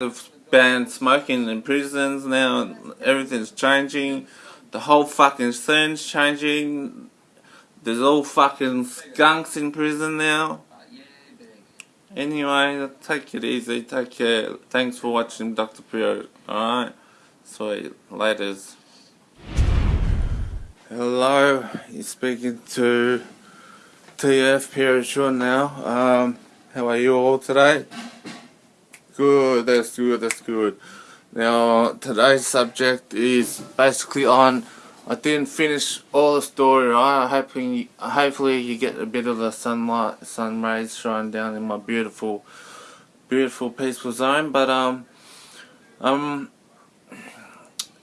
They've banned smoking in prisons now. Everything's changing. The whole fucking scene's changing. There's all fucking skunks in prison now. Anyway, take it easy. Take care. Thanks for watching Dr. Prio. Alright? Sweet. Laters. Hello. You're speaking to TF Sean now. Um, how are you all today? Good, that's good, that's good. Now, today's subject is basically on, I didn't finish all the story, right? Hoping, hopefully you get a bit of the sunlight, sun rays down in my beautiful, beautiful peaceful zone, but um, um,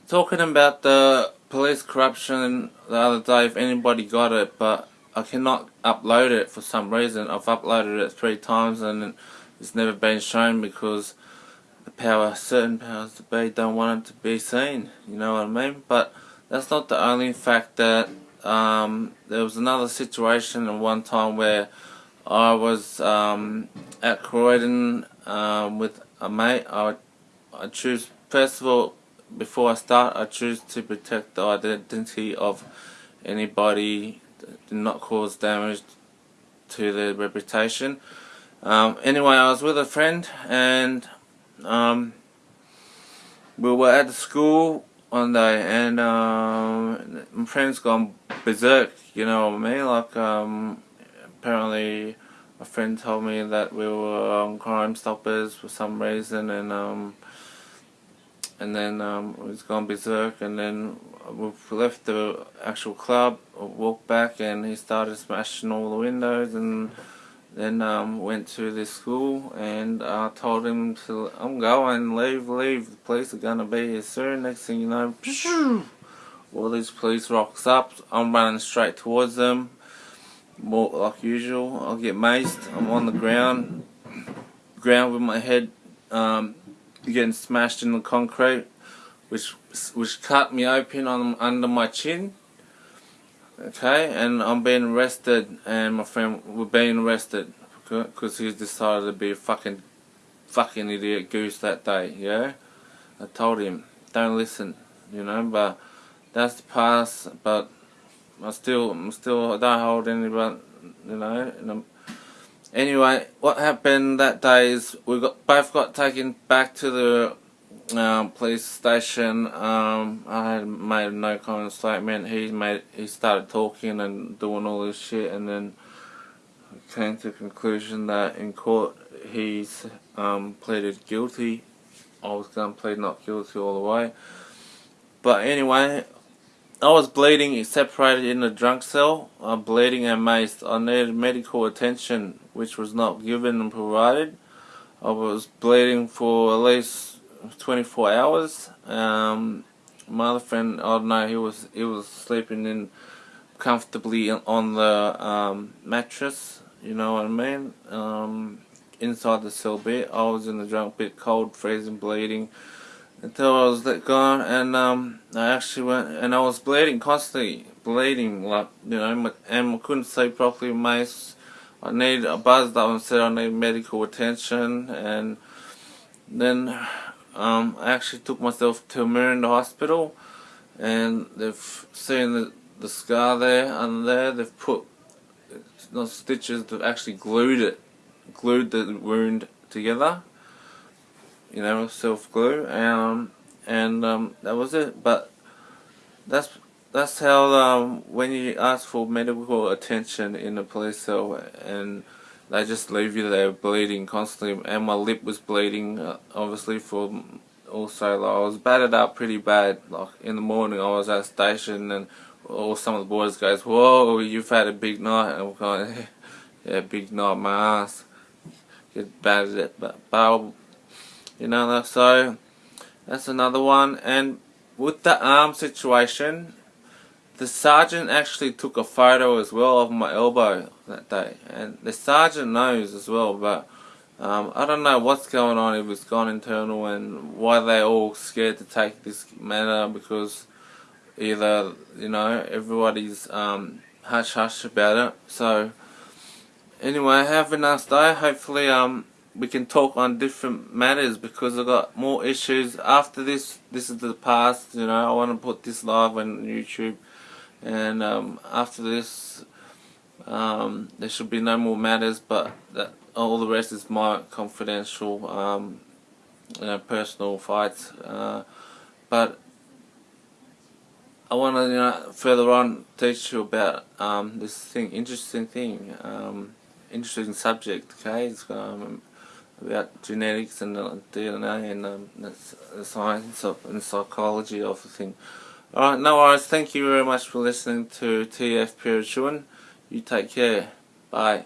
talking about the police corruption the other day, if anybody got it, but I cannot upload it for some reason. I've uploaded it three times and it's never been shown because the power, certain powers to be don't want it to be seen, you know what I mean? But that's not the only fact that um, there was another situation at one time where I was um, at Croydon um, with a mate. I, I choose, first of all, before I start, I choose to protect the identity of anybody, not cause damage to their reputation. Um, anyway, I was with a friend and um, we were at the school one day and um, my friend's gone berserk, you know what I mean? Like, um, apparently a friend told me that we were on Crime Stoppers for some reason and um, and then um, he's gone berserk and then we left the actual club, walked back and he started smashing all the windows and then um, went to the school and I told him to, I'm going, leave, leave, the police are to be here soon. Next thing you know, all these police rocks up, I'm running straight towards them, more like usual, I'll get maced, I'm on the ground, ground with my head um, getting smashed in the concrete, which which cut me open on under my chin okay and I'm being arrested and my friend we're being arrested because he decided to be a fucking fucking idiot goose that day yeah? I told him don't listen you know but that's the past but I still I'm still I don't hold anyone, you know anyway what happened that day is we got both got taken back to the um, police station. Um, I had made a no comment statement. He made he started talking and doing all this shit, and then came to the conclusion that in court he's um, pleaded guilty. I was to plead not guilty all the way. But anyway, I was bleeding, separated in the drunk cell. I'm bleeding and maced. I needed medical attention, which was not given and provided. I was bleeding for at least 24 hours. Um, my other friend, I don't know, he was he was sleeping in comfortably on the um, mattress. You know what I mean? Um, inside the cell bit, I was in the drunk bit, cold, freezing, bleeding until I was let go. And um, I actually went, and I was bleeding constantly, bleeding like you know, and I couldn't sleep properly. Mace, I need I buzzed up and said I need medical attention, and then um, I actually took myself to Miranda Hospital and they've seen the, the scar there under there. They've put not stitches, they've actually glued it, glued the wound together. You know, self glue. Um, and um, that was it. But that's that's how um, when you ask for medical attention in a police cell and they just leave you there bleeding constantly and my lip was bleeding uh, obviously for also like, I was battered up pretty bad like in the morning I was at station and all some of the boys goes whoa you've had a big night. And I'm going yeah big night my ass. Get battered but, but you know so that's another one. And with the arm situation the sergeant actually took a photo as well of my elbow that day. And the sergeant knows as well but um, I don't know what's going on. If it's gone internal and why they're all scared to take this matter because either you know everybody's um, hush hush about it. So anyway have a nice day. Hopefully um we can talk on different matters because I've got more issues after this. This is the past, you know. I want to put this live on YouTube, and um, after this, um, there should be no more matters. But that all the rest is my confidential, um, you know, personal fights. Uh, but I want to, you know, further on teach you about um, this thing, interesting thing, um, interesting subject. Okay, it's um, about genetics and DNA and the science of, and psychology of the thing. Alright, no worries. Thank you very much for listening to TF Pirachuan. You take care. Bye.